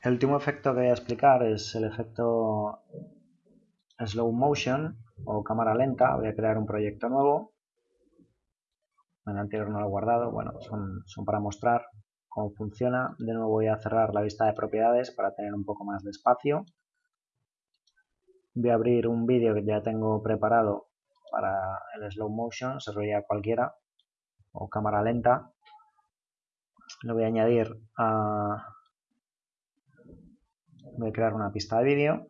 El último efecto que voy a explicar es el efecto slow motion o cámara lenta. Voy a crear un proyecto nuevo. En el anterior no lo he guardado. Bueno, son, para mostrar cómo funciona. De nuevo voy a cerrar la vista de propiedades para tener un poco más de espacio. Voy a abrir un vídeo que ya tengo preparado para el slow motion, se veía cualquiera, o cámara lenta. Lo voy a añadir a, voy a crear una pista de vídeo.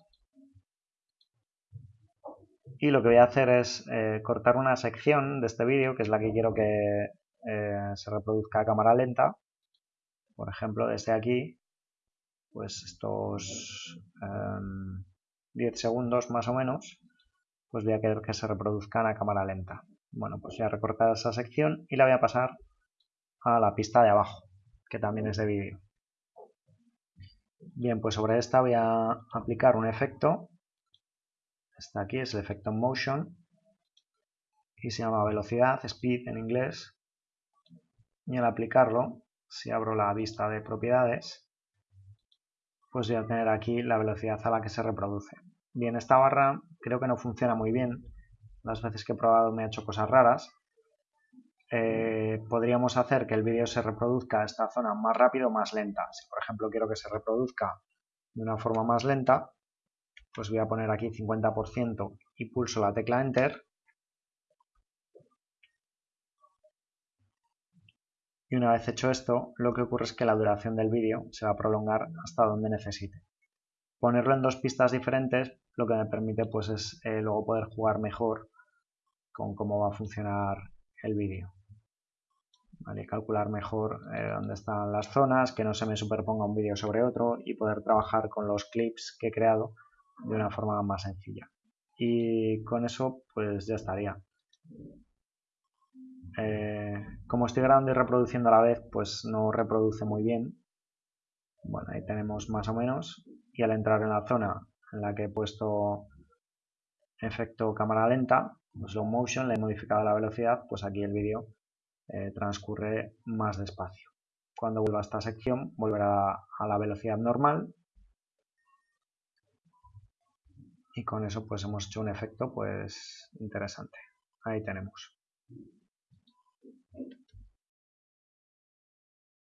Y lo que voy a hacer es eh, cortar una sección de este vídeo que es la que quiero que eh, se reproduzca a cámara lenta. Por ejemplo desde aquí pues estos 10 em, segundos más o menos pues voy a querer que se reproduzcan a cámara lenta. Bueno pues voy a recortar esa sección y la voy a pasar a la pista de abajo que también es de vídeo Bien, pues sobre esta voy a aplicar un efecto. Está aquí, es el efecto motion. Y se llama velocidad, speed en inglés. Y al aplicarlo, si abro la vista de propiedades, pues voy a tener aquí la velocidad a la que se reproduce. Bien, esta barra creo que no funciona muy bien. Las veces que he probado me ha hecho cosas raras. Eh, podríamos hacer que el vídeo se reproduzca esta zona más rápido o más lenta. Si por ejemplo quiero que se reproduzca de una forma más lenta, pues voy a poner aquí 50% y pulso la tecla Enter. Y una vez hecho esto, lo que ocurre es que la duración del vídeo se va a prolongar hasta donde necesite. Ponerlo en dos pistas diferentes lo que me permite pues es eh, luego poder jugar mejor con cómo va a funcionar el vídeo calcular mejor eh, dónde están las zonas, que no se me superponga un vídeo sobre otro y poder trabajar con los clips que he creado de una forma más sencilla. Y con eso pues ya estaría. Eh, como estoy grabando y reproduciendo a la vez, pues no reproduce muy bien. Bueno, ahí tenemos más o menos. Y al entrar en la zona en la que he puesto efecto cámara lenta, slow motion, le he modificado la velocidad, pues aquí el vídeo eh, transcurre más despacio. Cuando vuelva a esta sección volverá a la velocidad normal y con eso pues hemos hecho un efecto pues interesante. Ahí tenemos.